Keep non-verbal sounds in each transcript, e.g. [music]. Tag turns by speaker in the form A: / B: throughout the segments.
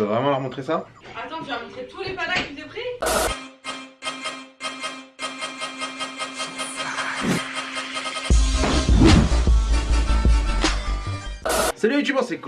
A: Tu veux vraiment leur montrer ça
B: Attends, tu vas montrer tous les panas que j'ai pris
A: Salut YouTube, c'est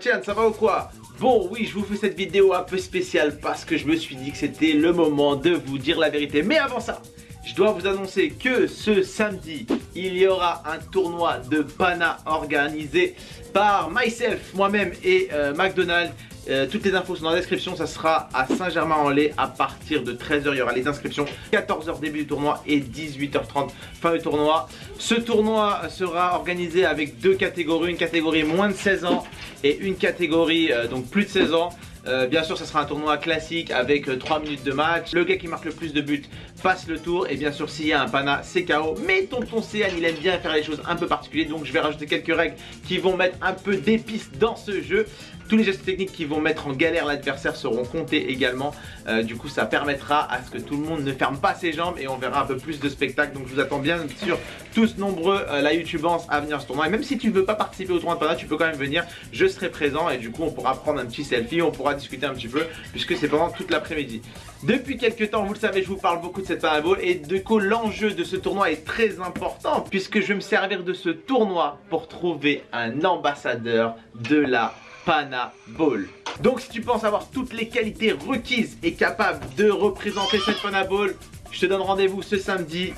A: Tiens, ça va ou quoi? Bon oui je vous fais cette vidéo un peu spéciale parce que je me suis dit que c'était le moment de vous dire la vérité Mais avant ça je dois vous annoncer que ce samedi, il y aura un tournoi de Pana organisé par myself, moi-même et euh, McDonald's. Euh, toutes les infos sont dans la description, ça sera à Saint-Germain-en-Laye à partir de 13h, il y aura les inscriptions, 14h début du tournoi et 18h30 fin du tournoi. Ce tournoi sera organisé avec deux catégories, une catégorie moins de 16 ans et une catégorie euh, donc plus de 16 ans. Euh, bien sûr, ça sera un tournoi classique avec 3 euh, minutes de match. Le gars qui marque le plus de buts passe le tour. Et bien sûr, s'il y a un pana, c'est KO. Mais tonton Céan, il aime bien faire les choses un peu particulières. Donc, je vais rajouter quelques règles qui vont mettre un peu d'épices dans ce jeu. Tous les gestes techniques qui vont mettre en galère l'adversaire seront comptés également. Euh, du coup, ça permettra à ce que tout le monde ne ferme pas ses jambes et on verra un peu plus de spectacles. Donc, je vous attends bien sûr tous nombreux la YouTubance à venir à ce tournoi. Et même si tu ne veux pas participer au tournoi de Pana, tu peux quand même venir. Je serai présent et du coup, on pourra prendre un petit selfie. On pourra discuter un petit peu puisque c'est pendant toute l'après-midi. Depuis quelques temps, vous le savez, je vous parle beaucoup de cette parabole et de coup l'enjeu de ce tournoi est très important puisque je vais me servir de ce tournoi pour trouver un ambassadeur de la Pana Ball. Donc si tu penses avoir toutes les qualités requises et capable de représenter cette Pana Ball, je te donne rendez-vous ce samedi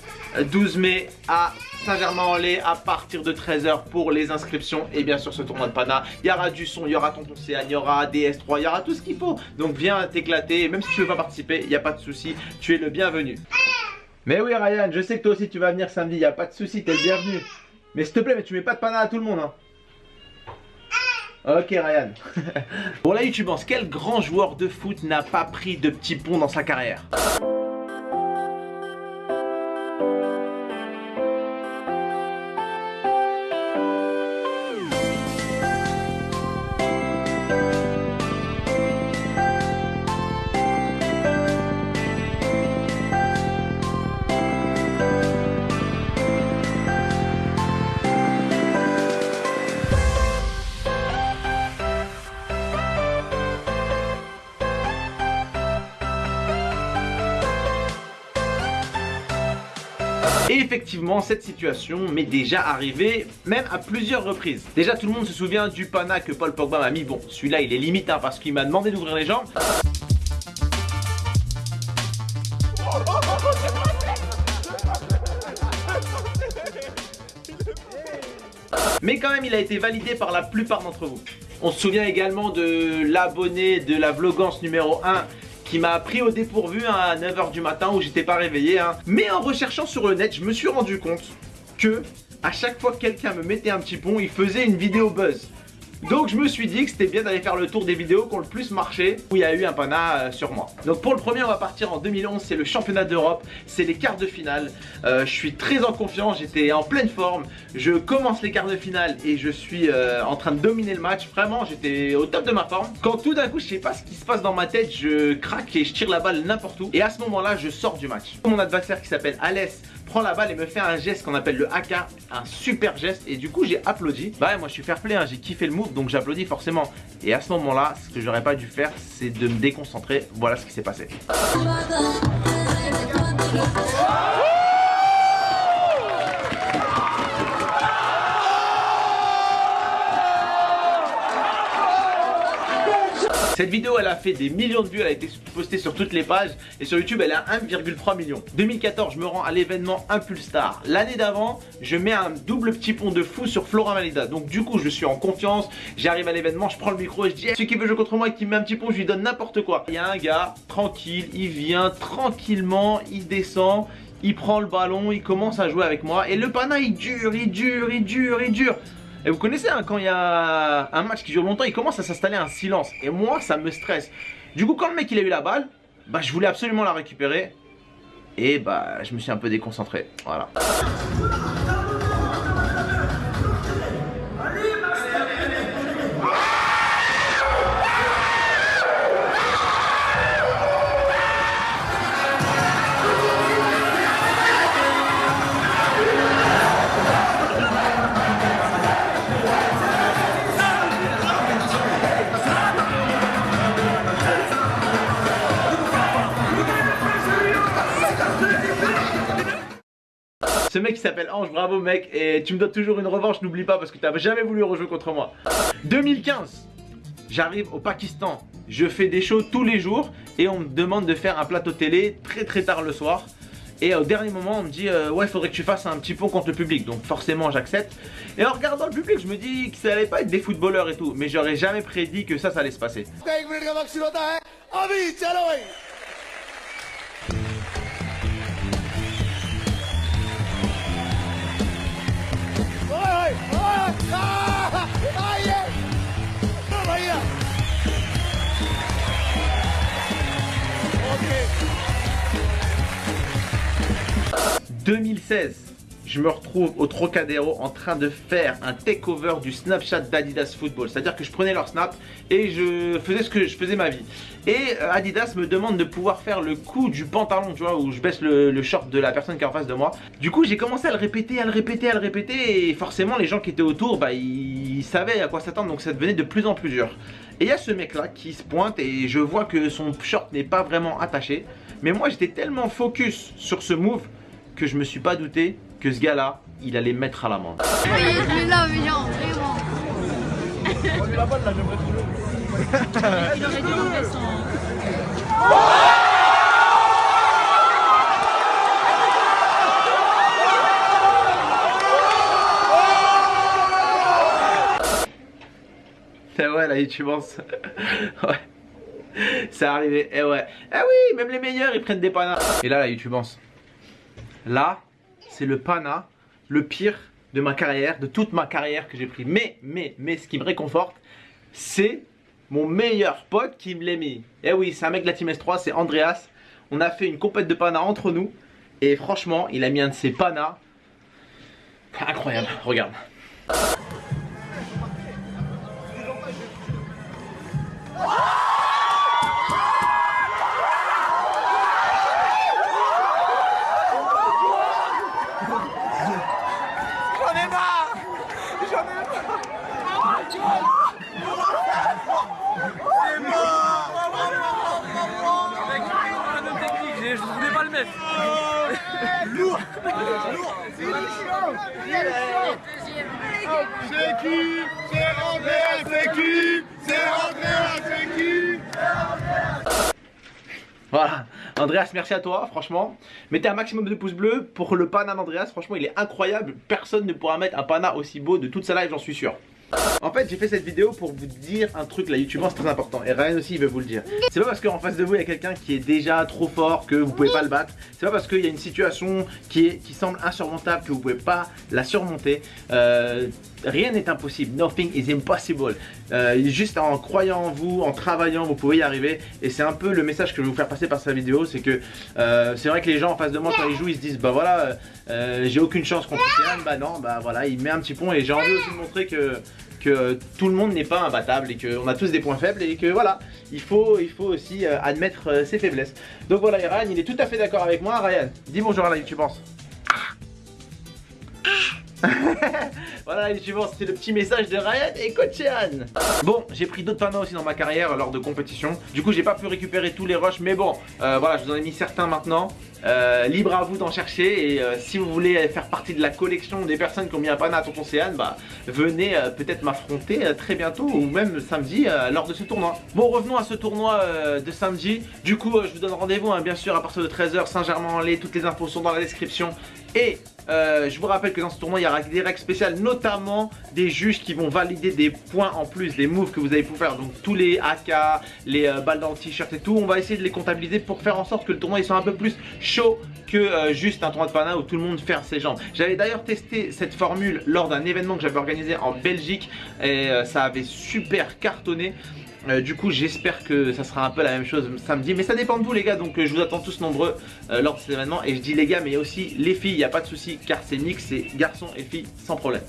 A: 12 mai à Saint-Germain-en-Laye à partir de 13h pour les inscriptions et bien sûr ce tournoi de Pana. Il y aura du son, il y aura Tonton Céan, il y aura DS3, il y aura tout ce qu'il faut. Donc viens t'éclater, même si tu veux pas participer, il n'y a pas de souci, tu es le bienvenu. Mais oui Ryan, je sais que toi aussi tu vas venir samedi, il n'y a pas de souci, tu es le bienvenu. Mais s'il te plaît, mais tu mets pas de Pana à tout le monde. Hein. Ok Ryan. [laughs] bon là YouTube, quel grand joueur de foot n'a pas pris de petits ponts dans sa carrière? Et effectivement, cette situation m'est déjà arrivée, même à plusieurs reprises. Déjà, tout le monde se souvient du pana que Paul Pogba m'a mis. Bon, celui-là, il est limite hein, parce qu'il m'a demandé d'ouvrir les jambes. Mais quand même, il a été validé par la plupart d'entre vous. On se souvient également de l'abonné de la vlogance numéro 1 qui m'a pris au dépourvu à 9h du matin où j'étais pas réveillé. Hein. Mais en recherchant sur le net, je me suis rendu compte que à chaque fois que quelqu'un me mettait un petit pont, il faisait une vidéo buzz. Donc je me suis dit que c'était bien d'aller faire le tour des vidéos qui ont le plus marché où il y a eu un pana euh, sur moi. Donc pour le premier on va partir en 2011, c'est le championnat d'Europe, c'est les quarts de finale. Euh, je suis très en confiance, j'étais en pleine forme, je commence les quarts de finale et je suis euh, en train de dominer le match. Vraiment j'étais au top de ma forme. Quand tout d'un coup je sais pas ce qui se passe dans ma tête, je craque et je tire la balle n'importe où. Et à ce moment là je sors du match. Mon adversaire qui s'appelle Alès prend la balle et me fait un geste qu'on appelle le AK, un super geste et du coup j'ai applaudi. Bah ouais, moi je suis fair play, hein. j'ai kiffé le move donc j'applaudis forcément. Et à ce moment là, ce que j'aurais pas dû faire c'est de me déconcentrer, voilà ce qui s'est passé. Cette vidéo elle a fait des millions de vues, elle a été postée sur toutes les pages et sur YouTube elle a 1,3 million. 2014 je me rends à l'événement Impulstar. L'année d'avant je mets un double petit pont de fou sur Flora Malida. Donc du coup je suis en confiance, j'arrive à l'événement, je prends le micro et je dis celui qui veut jouer contre moi et qui met un petit pont je lui donne n'importe quoi. Il y a un gars tranquille, il vient tranquillement, il descend, il prend le ballon, il commence à jouer avec moi et le pana il dure, il dure, il dure, il dure. Et vous connaissez, hein, quand il y a un match qui dure longtemps, il commence à s'installer un silence. Et moi, ça me stresse. Du coup, quand le mec il a eu la balle, bah je voulais absolument la récupérer. Et bah je me suis un peu déconcentré. Voilà. Mec qui s'appelle Ange, bravo mec. Et tu me donnes toujours une revanche, n'oublie pas parce que tu n'as jamais voulu rejouer contre moi. 2015, j'arrive au Pakistan. Je fais des shows tous les jours et on me demande de faire un plateau télé très très tard le soir. Et au dernier moment, on me dit euh, Ouais, faudrait que tu fasses un petit pont contre le public. Donc, forcément, j'accepte. Et en regardant le public, je me dis que ça allait pas être des footballeurs et tout. Mais j'aurais jamais prédit que ça, ça allait se passer. « 2016, je me retrouve au Trocadéro en train de faire un takeover du Snapchat d'Adidas Football. C'est-à-dire que je prenais leur snap et je faisais ce que je faisais ma vie. Et euh, Adidas me demande de pouvoir faire le coup du pantalon, tu vois, où je baisse le, short de la personne qui est en face de moi. Du coup, j'ai commencé à le répéter, à le répéter, à le répéter. Et forcément, les gens qui étaient autour, bah, ils savaient à quoi s'attendre. Donc ça devenait de plus en plus dur. Et il y a ce mec là qui se pointe et je vois que son short n'est pas vraiment attaché. Mais moi, j'étais tellement focus sur ce move que je me suis pas douté que ce gars-là, il allait mettre à [laughs] la main. C'est ouais tu penses [laughs] Ouais. C'est arrivé, eh ouais. Eh oui, même les meilleurs ils prennent des panas. Et là, là, YouTube Là, c'est le pana, le pire de ma carrière, de toute ma carrière que j'ai pris. Mais, mais, mais, ce qui me réconforte, c'est mon meilleur pote qui me l'a mis. Eh oui, c'est un mec de la Team S3, c'est Andreas. On a fait une compète de pana entre nous. Et franchement, il a mis un de ses panas. Incroyable, regarde. C'est qui C'est Andrea, c'est qui C'est Andrea, c'est qui Voilà, Andreas, merci à toi, franchement. Mettez un maximum de pouces bleus pour le pana d'Andreas, franchement, il est incroyable. Personne ne pourra mettre un pana aussi beau de toute sa live, j'en suis sûr. En fait j'ai fait cette vidéo pour vous dire un truc là YouTube c'est très important. Et Ryan aussi il veut vous le dire. C'est pas parce qu'en face de vous il y a quelqu'un qui est déjà trop fort que vous pouvez pas le battre. C'est pas parce qu'il y a une situation qui, est, qui semble insurmontable que vous pouvez pas la surmonter. Euh, Rien n'est impossible, nothing is impossible. Euh, Juste en croyant en vous, en travaillant vous pouvez y arriver. Et c'est un peu le message que je vais vous faire passer par cette vidéo C'est que euh, c'est vrai que les gens en face de moi quand ils jouent ils se disent bah voilà j'ai aucune chance contre Céane Bah non bah voilà il met un petit pont. Et j'ai envie aussi de montrer que que tout le monde n'est pas imbattable et qu'on a tous des points faibles et que voilà, il faut, aussi euh, admettre euh, ses faiblesses. Donc voilà, Ryan, il est tout à fait d'accord avec moi. Ryan, dis bonjour à la YouTube, [laughs] voilà les suivants, c'est le petit message de Ryan et Coachan Bon, j'ai pris d'autres panneaux aussi dans ma carrière lors de compétition. Du coup j'ai pas pu récupérer tous les rushs Mais bon, euh, voilà, je vous en ai mis certains maintenant. Euh, libre à vous d'en chercher et euh, si vous voulez faire partie de la collection des personnes qui ont mis un pana à Tonton Céane bah venez peut-être m'affronter très bientôt ou même samedi lors de ce tournoi. Bon revenons à ce tournoi de samedi. Du coup je vous donne rendez-vous hein, bien sûr à partir de 13h Saint-Germain-en-Laye. Toutes les infos sont dans la description et euh, je vous rappelle que dans ce tournoi il y aura des règles spéciales notamment des juges qui vont valider des points en plus des moves que vous avez pu faire. Donc tous les AK, les euh, balles dans le t-shirt et tout on va essayer de les comptabiliser pour faire en sorte que le tournoi soit un peu plus chaud que euh, juste un tournoi de pana où tout le monde fait ses jambes. J'avais d'ailleurs testé cette formule lors d'un événement que j'avais organisé en Belgique et ça avait super cartonné euh, du coup j'espère que ça sera un peu la même chose samedi Mais ça dépend de vous les gars donc euh, je vous attends tous nombreux euh, lors de cet événement Et je dis les gars mais aussi les filles, il n'y a pas de souci car c'est mix, c'est garçons et filles sans problème.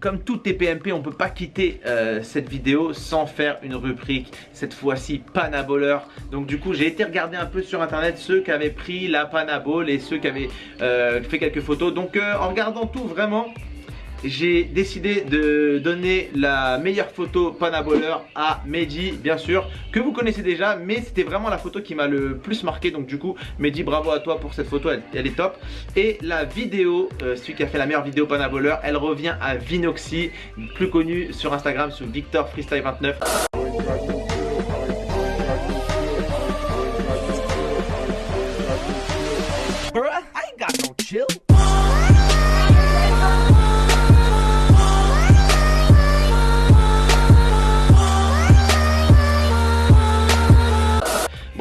A: Comme tout TPMP on peut pas quitter cette vidéo sans faire une rubrique Cette fois-ci panaboleur. Donc du coup j'ai été regarder un peu sur internet ceux qui avaient pris la panaball et ceux qui avaient fait quelques photos. Donc en regardant tout vraiment j'ai décidé de donner la meilleure photo Panaboleur à Mehdi, bien sûr, que vous connaissez déjà, mais c'était vraiment la photo qui m'a le plus marqué. Donc du coup, Mehdi, bravo à toi pour cette photo, elle, est top. Et la vidéo, euh, celui qui a fait la meilleure vidéo Panaboleur, elle revient à Vinoxy, plus connu sur Instagram sous Victor Freestyle 29.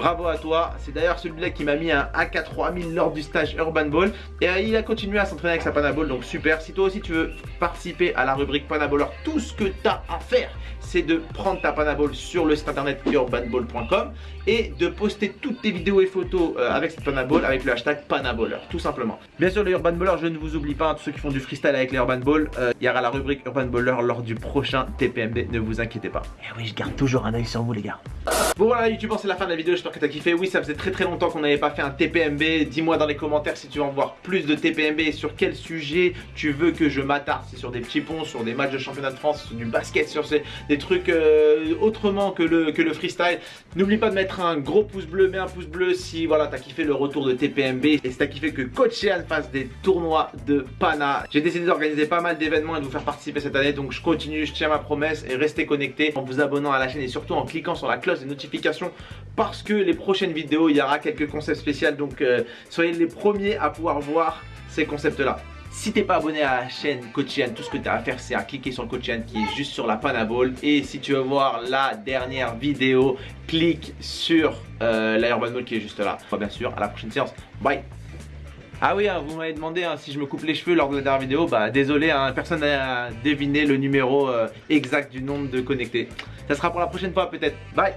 A: Bravo à toi, c'est d'ailleurs celui-là qui m'a mis un AK3000 lors du stage Urban Ball. Et euh, il a continué à s'entraîner avec sa Panaball, donc super. Si toi aussi tu veux participer à la rubrique Panaballeur, tout ce que tu as à faire c'est de prendre ta Panaball sur le site internet urbanball.com et de poster toutes tes vidéos et photos euh, avec cette Panaball avec le hashtag Panaballer, tout simplement. Bien sûr, les Urban Ballers, je ne vous oublie pas, tous ceux qui font du freestyle avec les Urban Ball, euh, il y aura la rubrique Urban Baller lors du prochain TPMB, ne vous inquiétez pas. Et eh oui, je garde toujours un œil sur vous, les gars. Bon voilà YouTube, c'est la fin de la vidéo, j'espère que t'as kiffé Oui ça faisait très très longtemps qu'on n'avait pas fait un TPMB Dis-moi dans les commentaires si tu veux en voir plus de TPMB Et sur quel sujet tu veux que je m'attarde C'est sur des petits ponts, sur des matchs de championnat de France, sur du basket, sur des trucs euh, autrement que le, que le freestyle N'oublie pas de mettre un gros pouce bleu, mets un pouce bleu si voilà t'as kiffé le retour de TPMB Et si t'as kiffé que Coach fasse des tournois de Pana J'ai décidé d'organiser pas mal d'événements et de vous faire participer cette année Donc je continue, je tiens ma promesse et restez connectés en vous abonnant à la chaîne Et surtout en cliquant sur la cloche des notifications parce que les prochaines vidéos, il y aura quelques concepts spéciaux. Donc euh, soyez les premiers à pouvoir voir ces concepts-là. Si t'es pas abonné à la chaîne Coachian, tout ce que tu as à faire c'est à cliquer sur le Coachian qui est juste sur la Panaball Et si tu veux voir la dernière vidéo, clique sur euh, la Ball qui est juste là. Bien sûr, à la prochaine séance, bye. Ah oui, hein, vous m'avez demandé hein, si je me coupe les cheveux lors de la dernière vidéo, bah désolé, hein, personne n'a deviné le numéro euh, exact du nombre de connectés. Ça sera pour la prochaine fois peut-être. Bye